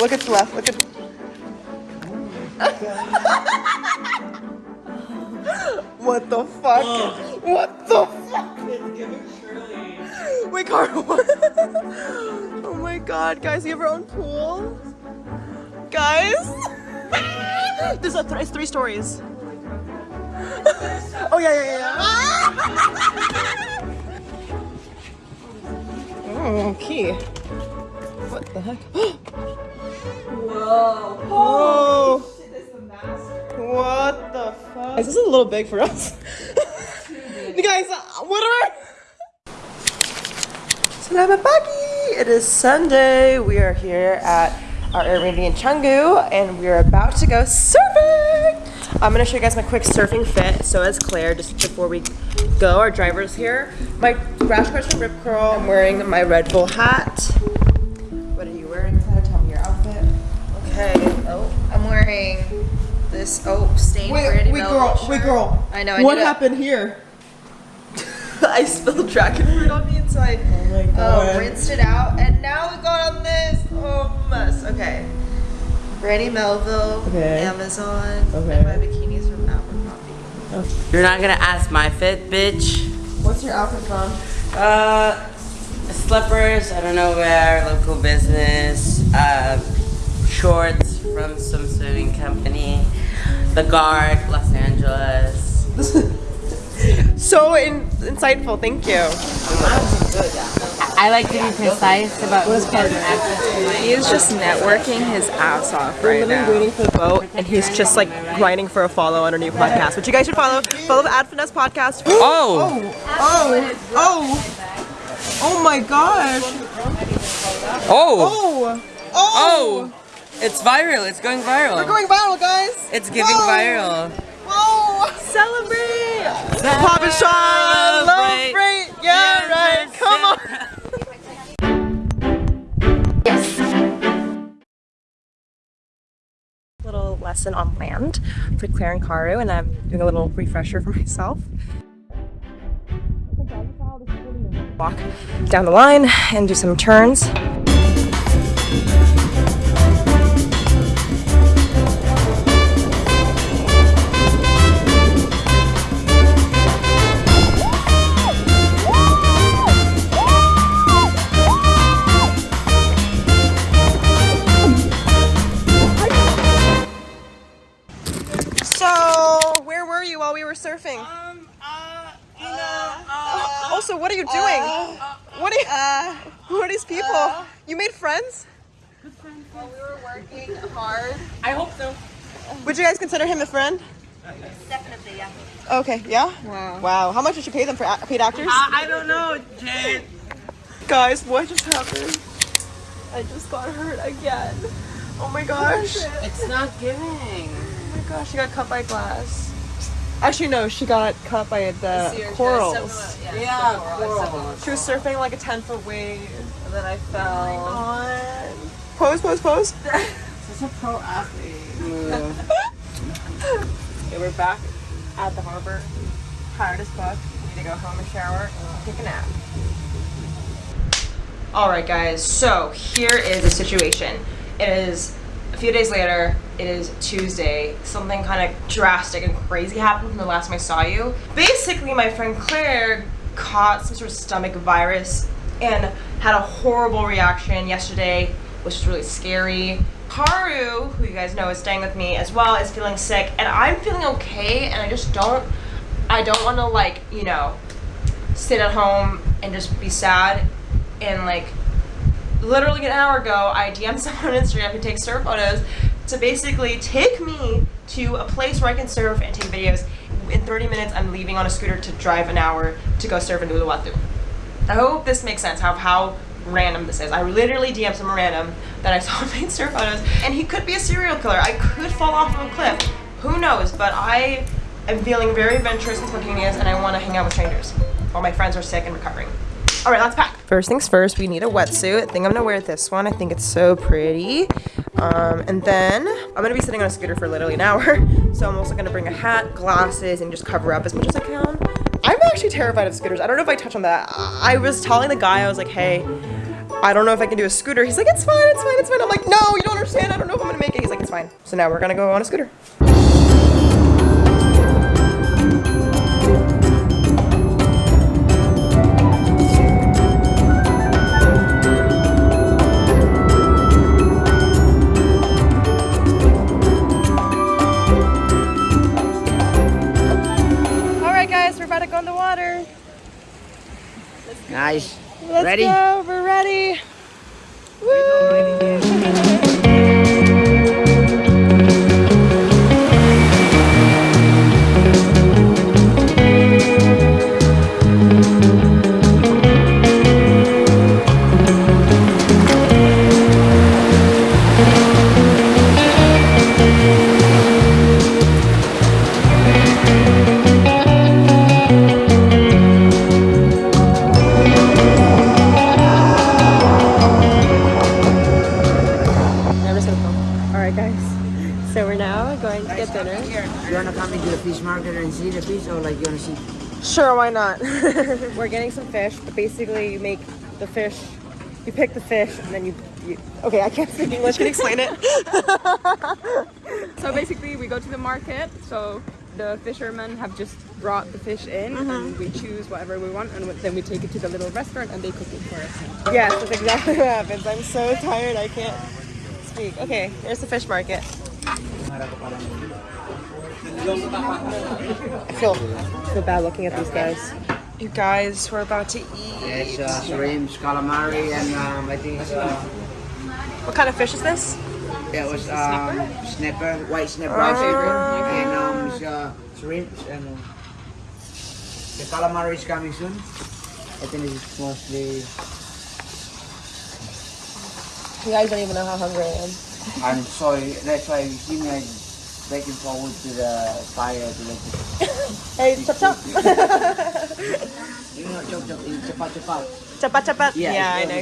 Look at the left. Look at. what the fuck? What the fuck? Wait, Carl. oh my god, guys, you have your own pool? Guys? There's a th- it's three stories. oh, yeah, yeah, yeah. oh, key. What the heck? Whoa. Whoa. Shit, this is the master. What the fuck? Guys, this is a little big for us. you guys, what are Selamat pagi! It is Sunday. We are here at our Airbnb in Canggu and we are about to go surfing! I'm gonna show you guys my quick surfing fit. So is Claire, just before we go, our driver's here. My crash course from Rip Curl. I'm wearing my Red Bull hat. This oh stained Brandy Melville shirt. girl. I know. I what need to- happened here? I spilled dragon fruit on me, and so I Oh my oh, rinsed it out, and now we got on this. Oh mess. Okay. Brandy Melville, Okay. Amazon, Okay. and my bikinis from Abercrombie. You're not gonna ask my fit, bitch. What's your outfit from? Uh, slippers, I don't know where, local business, uh, shorts from some swimming company, The Guard, Los Angeles. So in- insightful, thank you. I like to be precise about who's getting He's just networking his ass off right Literally now. waiting for the boat, and he's just like grinding for a follow on our new podcast, which you guys should follow. Follow the Ad Finesse podcast. Oh! oh! Oh, oh, oh my gosh! Oh! Oh, oh, Oh! It's viral, it's going viral. we're going viral, guys! It's giving Whoa. viral. Whoa! Celebrate! Pop and shine! Celebrate. Celebrate! Yeah, right. Come on. Yes. Little lesson on land for Claire and Karu, and I'm doing a little refresher for myself. Walk down the line and do some turns. Were we were surfing? Um, uh, you know, uh, Also, what are you doing? what are you? who are these people? you made friends? While we were working hard. I hope so. Would you guys consider him a friend? Definitely, yeah. Okay, yeah. Wow. Wow. How much did you pay them for a- paid actors? I, I don't know, Jade. Guys, what just happened? I just got hurt again. Oh my gosh. It's not giving. Oh my gosh, she got cut by glass. Actually, no, she got cut by the corals. Yeah, cool. She was surfing like a 10 foot wave. And then I fell. God. Pose, pose, pose. It's a pro athlete. Okay, we're back at the harbor. Tired as fuck. Need to go home and shower and take a nap. Alright guys, so here is the situation. It is a few days later, it is Tuesday. Something kind of drastic and crazy happened from the last time I saw you. Basically, my friend Claire caught some sort of stomach virus and had a horrible reaction yesterday, which was really scary. Karu, who you guys know is staying with me as well, is feeling sick, and I'm feeling okay, and I just don't, I don't want to like, you know, sit at home and just be sad and like literally an hour ago I DM'd someone on Instagram who takes surf photos to basically take me to a place where I can surf and take videos. In 30 minutes I'm leaving on a scooter to drive an hour to go surf in Uluwatu. I hope this makes sense how how random this is. I literally DM'd someone random that I saw take surf photos and he could be a serial killer. I could fall off of a cliff. Who knows? But I am feeling very adventurous and spontaneous and I want to hang out with strangers while my friends are sick and recovering. All right, let's pack. First things first, we need a wetsuit. I think I'm gonna wear this one. I think it's so pretty. Um, and then I'm gonna be sitting on a scooter for literally an hour. So I'm also gonna bring a hat, glasses, and just cover up as much as I can. I'm actually terrified of scooters. I don't know if I touched on that. I was telling the guy, I was like, hey, I don't know if I can do a scooter. He's like, it's fine, it's fine, it's fine. I'm like, no, you don't understand. I don't know if I'm gonna make it. He's like, it's fine. So now we're gonna go on a scooter. Right, guys, we're about to go in the water. Nice. Let's Ready? go. We're ready. Woo! Dinner. You wanna come into the fish market and see the fish, or like you wanna see? Sure, why not? We're getting some fish, but basically you make the fish, you pick the fish, and then you, you okay, I can't speak English, can you explain it? So basically, we go to the market. So the fishermen have just brought the fish in, and mm-hmm. we choose whatever we want, and then we take it to the little restaurant, and they cook it for us. yes, that's exactly what happens. I'm so tired, I can't speak. Okay, here's the fish market. I feel, I feel bad looking at these guys. You guys, we're about to eat. Yes, uh, shrimps, calamari, and um, I think it's, uh, What kind of fish is this? it was um, snapper, white snapper, my favorite, and um, it's, uh, shrimps and uh, the calamari is coming soon. I think it's mostly. You guys don't even know how hungry I am. I'm sorry. That's why you see me backing forward to the fire to like. Hey, chop chop. You know, chop chop, cepat cepat. Chapat chapat. Yeah, Yeah, I know.